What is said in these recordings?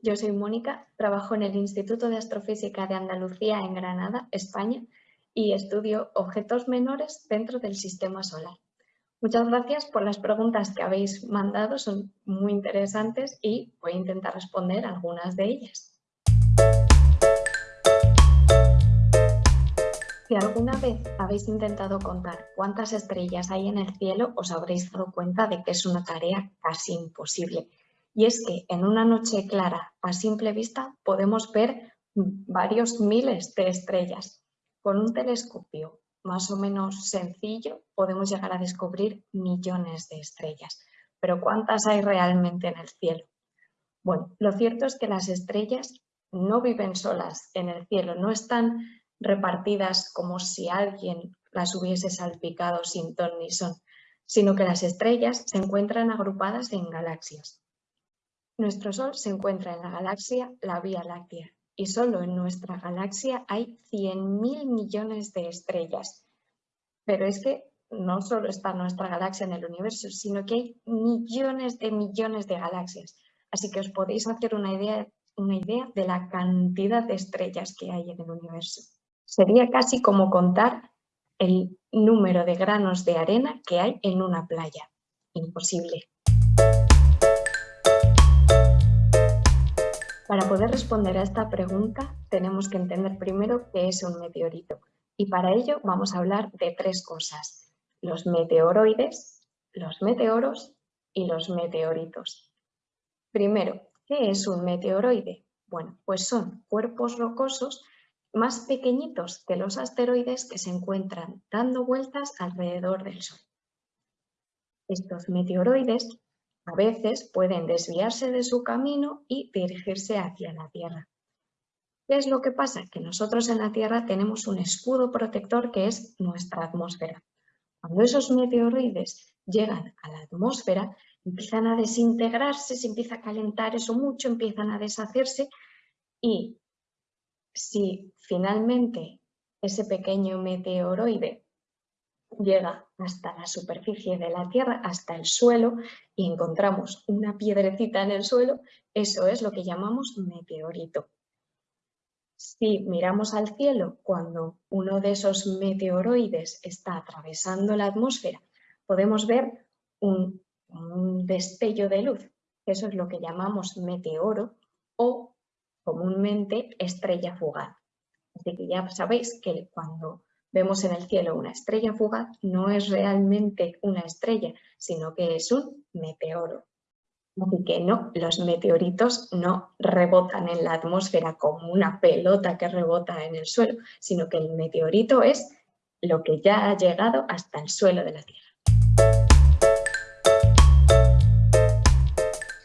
yo soy Mónica, trabajo en el Instituto de Astrofísica de Andalucía en Granada, España, y estudio objetos menores dentro del sistema solar. Muchas gracias por las preguntas que habéis mandado, son muy interesantes y voy a intentar responder algunas de ellas. Si alguna vez habéis intentado contar cuántas estrellas hay en el cielo, os habréis dado cuenta de que es una tarea casi imposible. Y es que en una noche clara, a simple vista, podemos ver varios miles de estrellas. Con un telescopio más o menos sencillo podemos llegar a descubrir millones de estrellas. Pero ¿cuántas hay realmente en el cielo? Bueno, lo cierto es que las estrellas no viven solas en el cielo, no están repartidas como si alguien las hubiese salpicado sin ton ni son, sino que las estrellas se encuentran agrupadas en galaxias. Nuestro Sol se encuentra en la galaxia la Vía Láctea y solo en nuestra galaxia hay 100.000 millones de estrellas. Pero es que no solo está nuestra galaxia en el universo, sino que hay millones de millones de galaxias. Así que os podéis hacer una idea, una idea de la cantidad de estrellas que hay en el universo. Sería casi como contar el número de granos de arena que hay en una playa. Imposible. Para poder responder a esta pregunta tenemos que entender primero qué es un meteorito y para ello vamos a hablar de tres cosas, los meteoroides, los meteoros y los meteoritos. Primero, ¿qué es un meteoroide? Bueno, pues son cuerpos rocosos más pequeñitos que los asteroides que se encuentran dando vueltas alrededor del Sol. Estos meteoroides a veces pueden desviarse de su camino y dirigirse hacia la Tierra. ¿Qué es lo que pasa? Que nosotros en la Tierra tenemos un escudo protector que es nuestra atmósfera. Cuando esos meteoroides llegan a la atmósfera, empiezan a desintegrarse, se empieza a calentar eso mucho, empiezan a deshacerse y si finalmente ese pequeño meteoroide llega hasta la superficie de la Tierra, hasta el suelo, y encontramos una piedrecita en el suelo, eso es lo que llamamos meteorito. Si miramos al cielo cuando uno de esos meteoroides está atravesando la atmósfera, podemos ver un, destello de luz, eso es lo que llamamos meteoro o comúnmente estrella fugaz. Así que ya sabéis que cuando vemos en el cielo una estrella fugaz no es realmente una estrella, sino que es un meteoro. Así que no, los meteoritos no rebotan en la atmósfera como una pelota que rebota en el suelo, sino que el meteorito es lo que ya ha llegado hasta el suelo de la Tierra.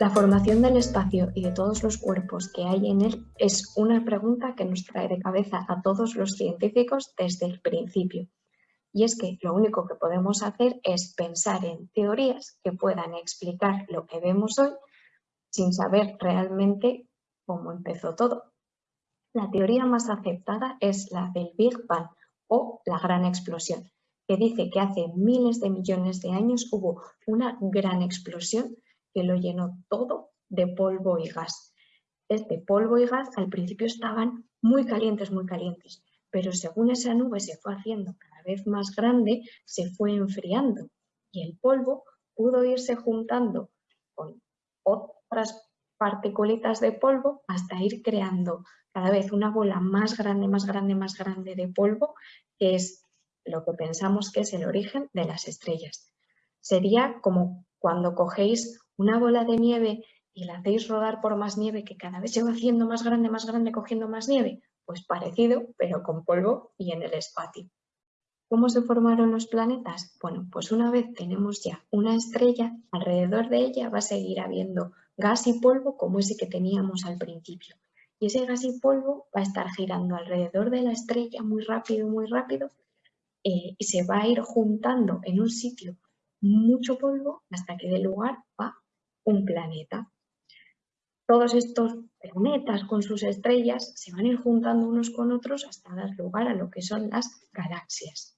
La formación del espacio y de todos los cuerpos que hay en él es una pregunta que nos trae de cabeza a todos los científicos desde el principio. Y es que lo único que podemos hacer es pensar en teorías que puedan explicar lo que vemos hoy sin saber realmente cómo empezó todo. La teoría más aceptada es la del Big Bang o la gran explosión, que dice que hace miles de millones de años hubo una gran explosión que lo llenó todo de polvo y gas. Este polvo y gas al principio estaban muy calientes, muy calientes, pero según esa nube se fue haciendo cada vez más grande, se fue enfriando y el polvo pudo irse juntando con otras particulitas de polvo hasta ir creando cada vez una bola más grande, más grande, más grande de polvo, que es lo que pensamos que es el origen de las estrellas. Sería como cuando cogéis una bola de nieve y la hacéis rodar por más nieve que cada vez se va haciendo más grande, más grande, cogiendo más nieve, pues parecido, pero con polvo y en el espacio. ¿Cómo se formaron los planetas? Bueno, pues una vez tenemos ya una estrella, alrededor de ella va a seguir habiendo gas y polvo como ese que teníamos al principio. Y ese gas y polvo va a estar girando alrededor de la estrella muy rápido, muy rápido, eh, y se va a ir juntando en un sitio mucho polvo hasta que dé lugar a un planeta. Todos estos planetas con sus estrellas se van a ir juntando unos con otros hasta dar lugar a lo que son las galaxias.